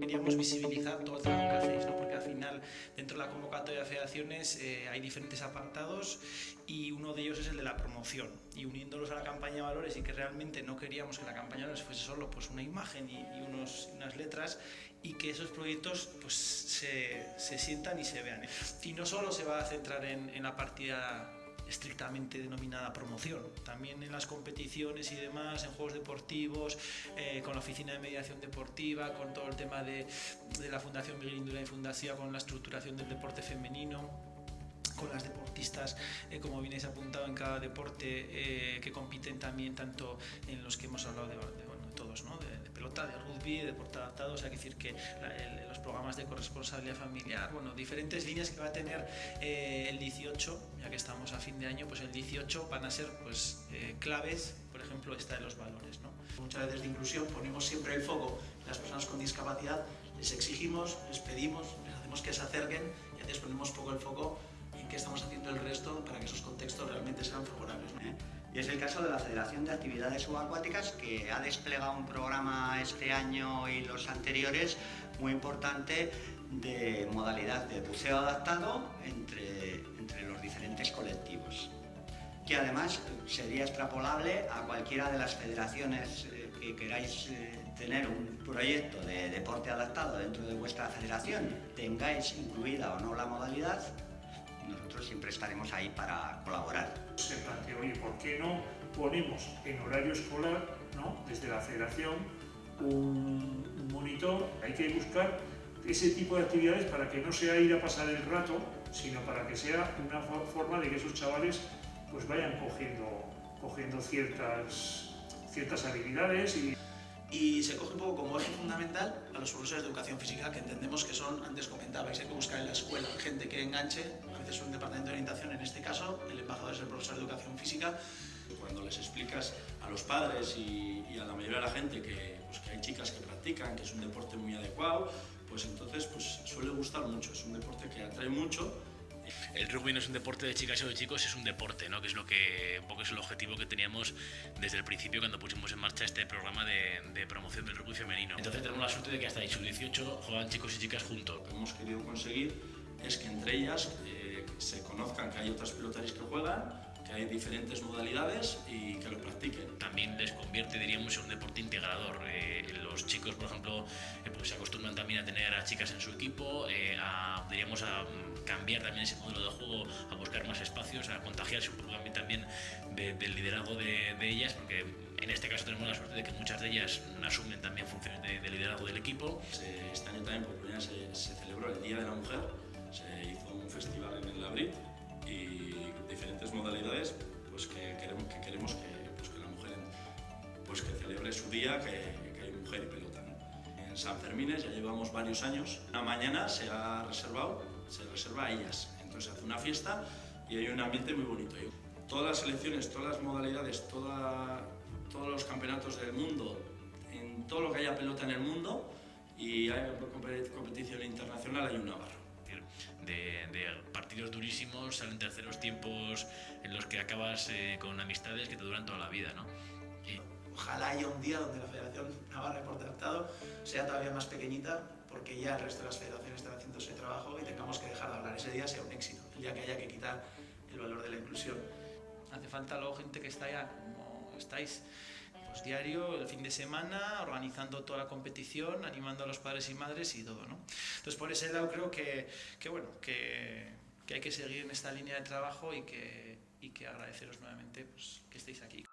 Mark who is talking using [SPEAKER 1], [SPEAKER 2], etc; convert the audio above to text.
[SPEAKER 1] Queríamos visibilizar todo el trabajo que hacéis, ¿no? porque al final dentro de la convocatoria de federaciones eh, hay diferentes apartados y uno de ellos es el de la promoción y uniéndolos a la campaña de valores y que realmente no queríamos que la campaña de valores fuese solo pues, una imagen y, y unos, unas letras y que esos proyectos pues, se, se sientan y se vean. Y no solo se va a centrar en, en la partida estrictamente denominada promoción. También en las competiciones y demás, en juegos deportivos, eh, con la oficina de mediación deportiva, con todo el tema de, la Fundación Miguel Indurain y Fundación, con la estructuración del deporte femenino con las deportistas, eh, como bien habéis apuntado, en cada deporte eh, que compiten también, tanto en los que hemos hablado de todos, ¿no? De, de, pelota, de rugby, de deporte adaptado, o sea, que decir que la, el, los programas de corresponsabilidad familiar, bueno, diferentes líneas que va a tener eh, el 18, ya que estamos a fin de año, pues el 18 van a ser pues eh, claves, por ejemplo, esta de los valores. ¿no?
[SPEAKER 2] Muchas veces de inclusión ponemos siempre el foco en las personas con discapacidad, les exigimos, les pedimos, les hacemos que se acerquen y a veces ponemos poco el foco en qué estamos haciendo el resto para que esos contextos realmente sean favorables. ¿no?
[SPEAKER 3] ¿Eh? Y es el caso de la Federación de Actividades Subacuáticas que ha desplegado un programa este año y los anteriores muy importante de modalidad de buceo adaptado entre, entre los diferentes colectivos. Que además sería extrapolable a cualquiera de las federaciones eh, que queráis eh, tener un proyecto de deporte adaptado dentro de vuestra federación, tengáis incluida o no la modalidad, nosotros siempre estaremos ahí para colaborar.
[SPEAKER 4] Se planteó, oye, ¿por qué no ponemos en horario escolar, ¿no? desde la federación, un, monitor? Hay que buscar ese tipo de actividades para que no sea ir a pasar el rato, sino para que sea una forma de que esos chavales pues vayan cogiendo, cogiendo ciertas, ciertas habilidades y
[SPEAKER 2] y se coge un poco como eje fundamental a los profesores de educación física que entendemos que son, antes comentabais, hay que buscar en la escuela gente que enganche, veces un departamento de orientación, en este caso el embajador es el profesor de educación física.
[SPEAKER 5] Cuando les explicas a los padres y, y a la mayoría de la gente que, pues, que hay chicas que practican, que es un deporte muy adecuado, pues entonces pues, suele gustar mucho, es un deporte que atrae mucho
[SPEAKER 6] el rugby no es un deporte de chicas o de chicos, es un deporte, ¿no? que es lo que un poco es el objetivo que teníamos desde el principio cuando pusimos en marcha este programa de, de promoción del rugby femenino. Entonces tenemos la suerte de que hasta sub 18 juegan chicos y chicas juntos.
[SPEAKER 5] Lo que hemos querido conseguir es que entre ellas eh, se conozcan que hay otras pelotaris que juegan, que hay diferentes modalidades y que lo practiquen.
[SPEAKER 6] También les convierte, diríamos, en un deporte integrador. Eh, los chicos, por ejemplo, eh, pues se acostumbran también a tener a chicas en su equipo, eh, a, diríamos, a cambiar también ese modelo de juego, a buscar más espacios, a contagiarse un poco también de, del liderazgo de, de, ellas, porque en este caso tenemos la suerte de que muchas de ellas asumen también funciones de, de liderazgo del equipo.
[SPEAKER 5] Este año también por primera vez se, se celebró el Día de la Mujer, se hizo un festival en el Labrit y diferentes modalidades pues que queremos que, queremos que, pues que la mujer pues que celebre su día, que, que hay mujer y pelota. ¿no? En San Fermín ya llevamos varios años. Una mañana se ha reservado, se reserva a ellas. Entonces se hace una fiesta y hay un ambiente muy bonito. Todas las selecciones, todas las modalidades, toda, todos los campeonatos del mundo, en todo lo que haya pelota en el mundo y hay competición internacional hay un Navarro
[SPEAKER 6] de, de, partidos durísimos, salen terceros tiempos en los que acabas eh, con amistades que te duran toda la vida, ¿no?
[SPEAKER 2] Y... Ojalá haya un día donde la Federación Navarra de Tratado sea todavía más pequeñita, porque ya el resto de las federaciones están haciendo ese trabajo y tengamos que dejar de hablar. Ese día sea un éxito, el día que haya que quitar el valor de la inclusión.
[SPEAKER 1] Hace falta luego gente que está ya como estáis pues diario, el fin de semana, organizando toda la competición, animando a los padres y madres y todo, ¿no? Entonces por ese lado creo que, que bueno, que, hay que seguir en esta línea de trabajo y que, y que agradeceros nuevamente pues, que estéis aquí.